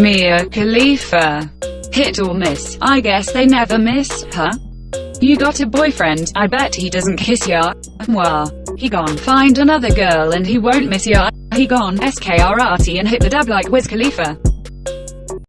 Mia Khalifa. Hit or miss? I guess they never miss, huh? You got a boyfriend, I bet he doesn't kiss ya. Mwah. He gone find another girl and he won't miss ya. He gone SKRT and hit the dab like Wiz Khalifa.